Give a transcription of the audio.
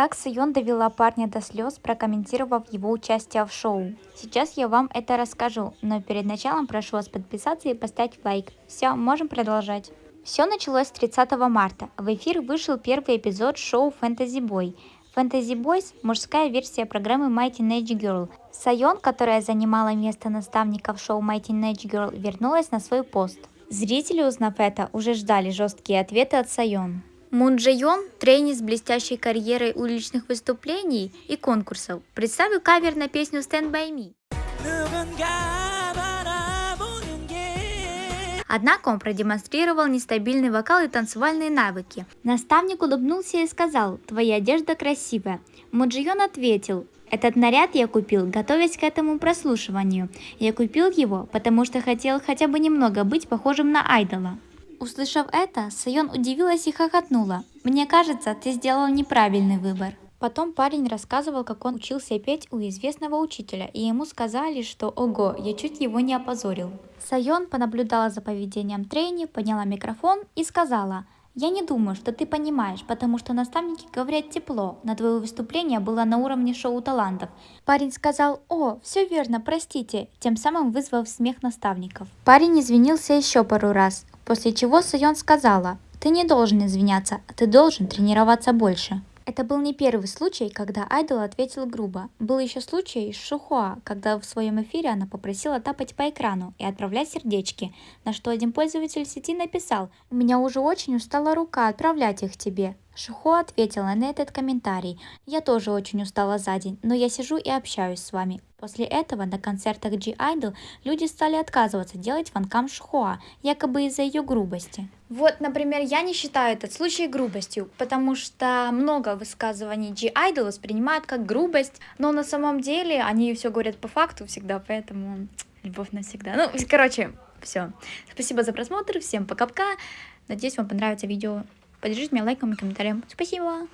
Как Сайон довела парня до слез, прокомментировав его участие в шоу. Сейчас я вам это расскажу, но перед началом прошу вас подписаться и поставить лайк. Все, можем продолжать. Все началось 30 марта. В эфир вышел первый эпизод шоу Fantasy Boy. Fantasy Boys – мужская версия программы Mighty Nage Girl. Сайон, которая занимала место наставника в шоу Mighty Nage Girl, вернулась на свой пост. Зрители, узнав это, уже ждали жесткие ответы от Сайон. Мун Джи Йон, тренер с блестящей карьерой уличных выступлений и конкурсов, представил кавер на песню Stand By Me. Однако он продемонстрировал нестабильный вокал и танцевальные навыки. Наставник улыбнулся и сказал «Твоя одежда красивая». Муджион ответил этот наряд я купил, готовясь к этому прослушиванию. Я купил его, потому что хотел хотя бы немного быть похожим на айдола. Услышав это, Сайон удивилась и хохотнула. «Мне кажется, ты сделал неправильный выбор». Потом парень рассказывал, как он учился петь у известного учителя, и ему сказали, что «Ого, я чуть его не опозорил». Сайон понаблюдала за поведением Трейни, подняла микрофон и сказала «Я не думаю, что ты понимаешь, потому что наставники говорят тепло, на твое выступление было на уровне шоу талантов». Парень сказал «О, все верно, простите», тем самым вызвав смех наставников. Парень извинился еще пару раз, После чего Сайон сказала, ты не должен извиняться, ты должен тренироваться больше. Это был не первый случай, когда Айдол ответил грубо. Был еще случай с Шухуа, когда в своем эфире она попросила тапать по экрану и отправлять сердечки, на что один пользователь сети написал «У меня уже очень устала рука отправлять их тебе». Шухо ответила на этот комментарий. «Я тоже очень устала за день, но я сижу и общаюсь с вами. После этого на концертах G-Idol люди стали отказываться делать фанкам Шхуа, якобы из-за ее грубости. Вот, например, я не считаю этот случай грубостью, потому что много высказываний G-Idol воспринимают как грубость, но на самом деле они все говорят по факту всегда, поэтому любовь навсегда. Ну, короче, все. Спасибо за просмотр, всем пока-пока. Надеюсь, вам понравится видео. Поддержите меня лайком и комментарием. Спасибо!